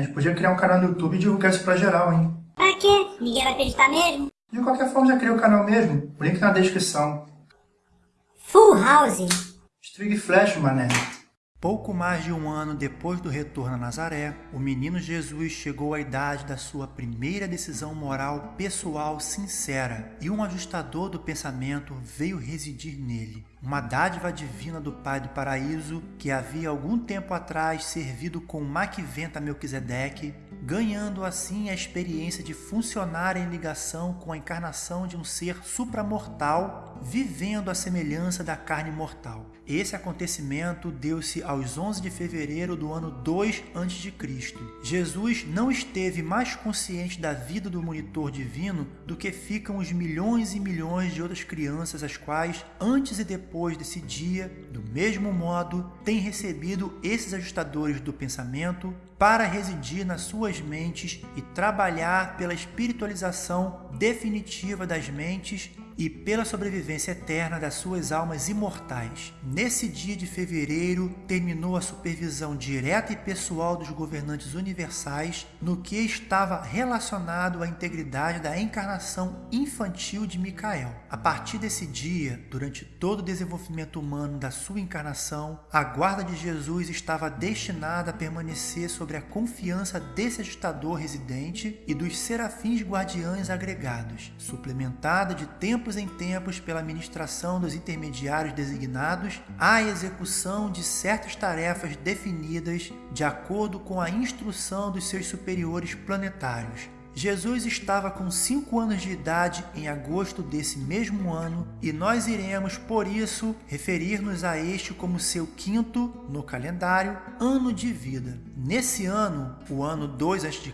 A gente podia criar um canal no YouTube e divulgar isso pra geral, hein? Pra quê? Ninguém vai acreditar mesmo? De qualquer forma, já criei o canal mesmo. O link na descrição. Full House. Strig Flash, mané. Pouco mais de um ano depois do retorno a Nazaré, o menino Jesus chegou à idade da sua primeira decisão moral pessoal sincera e um ajustador do pensamento veio residir nele. Uma dádiva divina do Pai do Paraíso que havia algum tempo atrás servido com Maquiventa Melquisedeque, ganhando assim a experiência de funcionar em ligação com a encarnação de um ser supramortal, vivendo a semelhança da carne mortal. Esse acontecimento deu-se aos 11 de fevereiro do ano 2 a.C. Jesus não esteve mais consciente da vida do monitor divino do que ficam os milhões e milhões de outras crianças as quais, antes e depois desse dia, do mesmo modo, têm recebido esses ajustadores do pensamento para residir nas suas mentes e trabalhar pela espiritualização definitiva das mentes e pela sobrevivência eterna das suas almas imortais. Nesse dia de fevereiro, terminou a supervisão direta e pessoal dos governantes universais no que estava relacionado à integridade da encarnação infantil de Micael. A partir desse dia, durante todo o desenvolvimento humano da sua encarnação, a guarda de Jesus estava destinada a permanecer sobre a confiança desse ajustador residente e dos serafins guardiães agregados, suplementada de templos tempos em tempos pela administração dos intermediários designados à execução de certas tarefas definidas de acordo com a instrução dos seus superiores planetários. Jesus estava com 5 anos de idade em agosto desse mesmo ano e nós iremos, por isso, referir-nos a este como seu quinto, no calendário, ano de vida. Nesse ano, o ano 2 a.C.,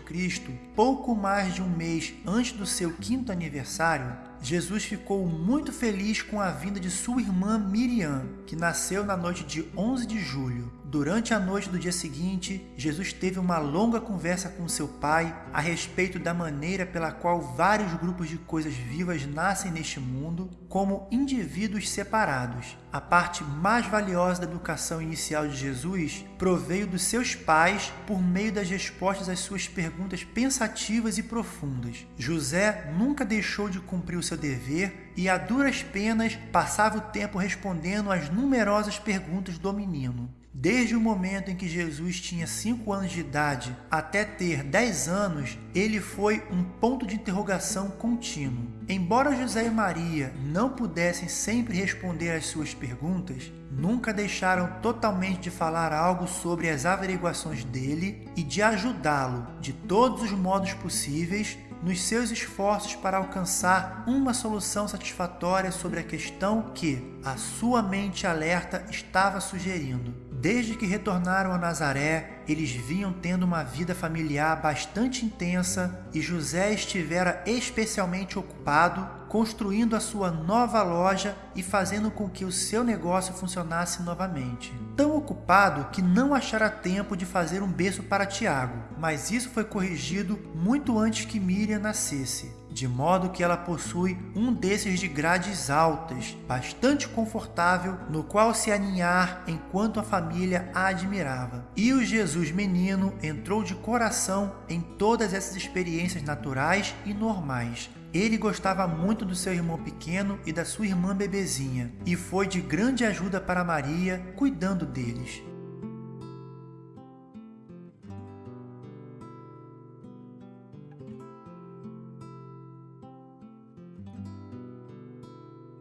pouco mais de um mês antes do seu quinto aniversário, Jesus ficou muito feliz com a vinda de sua irmã Miriam, que nasceu na noite de 11 de julho. Durante a noite do dia seguinte, Jesus teve uma longa conversa com seu pai a respeito da maneira pela qual vários grupos de coisas vivas nascem neste mundo como indivíduos separados. A parte mais valiosa da educação inicial de Jesus proveio dos seus pais por meio das respostas às suas perguntas pensativas e profundas. José nunca deixou de cumprir o seu dever e, a duras penas, passava o tempo respondendo às numerosas perguntas do menino. Desde o momento em que Jesus tinha 5 anos de idade até ter 10 anos, ele foi um ponto de interrogação contínuo. Embora José e Maria não pudessem sempre responder às suas perguntas, nunca deixaram totalmente de falar algo sobre as averiguações dele e de ajudá-lo de todos os modos possíveis nos seus esforços para alcançar uma solução satisfatória sobre a questão que a sua mente alerta estava sugerindo. Desde que retornaram a Nazaré, eles vinham tendo uma vida familiar bastante intensa e José estivera especialmente ocupado construindo a sua nova loja e fazendo com que o seu negócio funcionasse novamente. Tão ocupado que não achara tempo de fazer um berço para Tiago, mas isso foi corrigido muito antes que Miriam nascesse de modo que ela possui um desses de grades altas, bastante confortável, no qual se aninhar enquanto a família a admirava. E o Jesus menino entrou de coração em todas essas experiências naturais e normais, ele gostava muito do seu irmão pequeno e da sua irmã bebezinha, e foi de grande ajuda para Maria, cuidando deles.